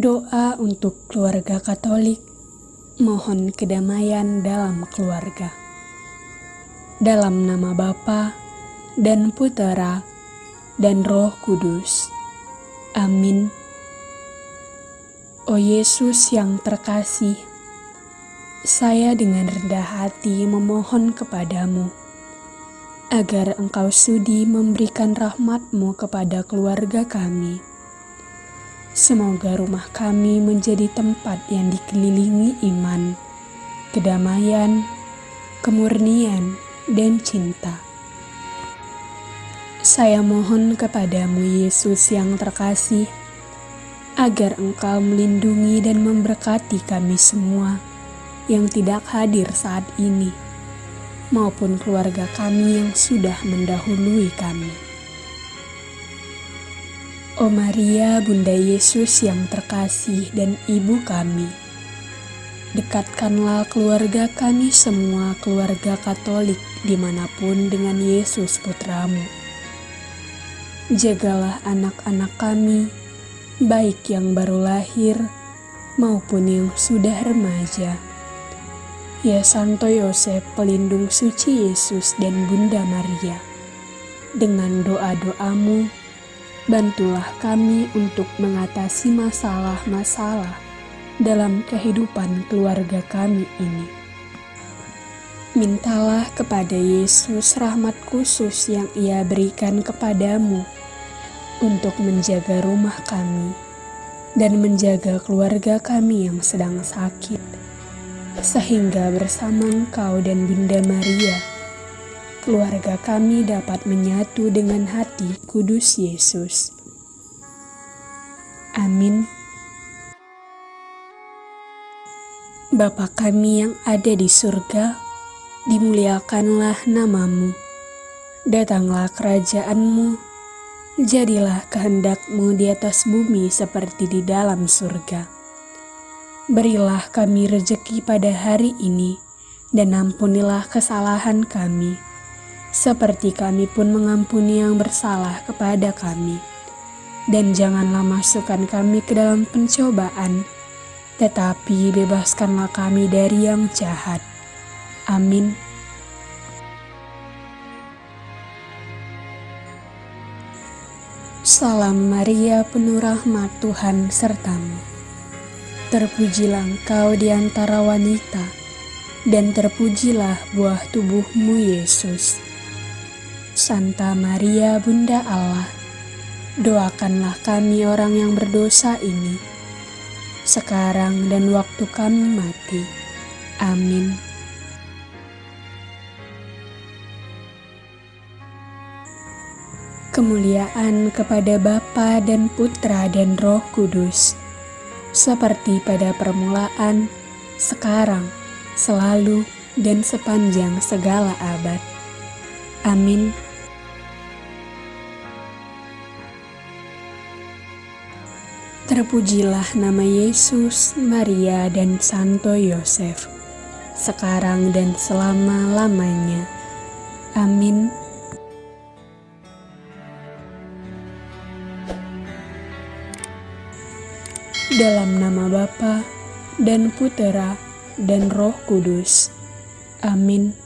Doa untuk keluarga Katolik, mohon kedamaian dalam keluarga. Dalam nama Bapa dan Putera dan Roh Kudus. Amin. O Yesus yang terkasih, saya dengan rendah hati memohon kepadamu, agar engkau sudi memberikan rahmatmu kepada keluarga kami Semoga rumah kami menjadi tempat yang dikelilingi iman, kedamaian, kemurnian, dan cinta. Saya mohon kepadamu, Yesus yang terkasih, agar Engkau melindungi dan memberkati kami semua yang tidak hadir saat ini, maupun keluarga kami yang sudah mendahului kami. O Maria, Bunda Yesus yang terkasih dan Ibu kami, dekatkanlah keluarga kami semua keluarga Katolik di mana pun dengan Yesus Putramu. Jagalah anak-anak kami, baik yang baru lahir maupun yang sudah remaja. Ya Santo Yosef, pelindung suci Yesus dan Bunda Maria, dengan doa-doamu, Bantulah kami untuk mengatasi masalah-masalah dalam kehidupan keluarga kami ini. Mintalah kepada Yesus rahmat khusus yang Ia berikan kepadamu untuk menjaga rumah kami dan menjaga keluarga kami yang sedang sakit, sehingga bersama Engkau dan Bunda Maria keluarga kami dapat menyatu dengan hati kudus Yesus. Amin. Bapa kami yang ada di surga, dimuliakanlah namamu. Datanglah kerajaanmu, jadilah kehendakmu di atas bumi seperti di dalam surga. Berilah kami rejeki pada hari ini, dan ampunilah kesalahan kami, seperti kami pun mengampuni yang bersalah kepada kami. Dan janganlah masukkan kami ke dalam pencobaan, tetapi bebaskanlah kami dari yang jahat. Amin. Salam Maria, penuh rahmat Tuhan sertamu. Terpujilah engkau di antara wanita, dan terpujilah buah tubuhmu, Yesus. Santa Maria Bunda Allah, doakanlah kami orang yang berdosa ini, sekarang dan waktu kami mati. Amin. Kemuliaan kepada Bapa dan Putra dan Roh Kudus, seperti pada permulaan, sekarang, selalu, dan sepanjang segala abad. Amin. Terpujilah nama Yesus, Maria, dan Santo Yosef, sekarang dan selama-lamanya. Amin. Dalam nama Bapa dan Putera dan Roh Kudus. Amin.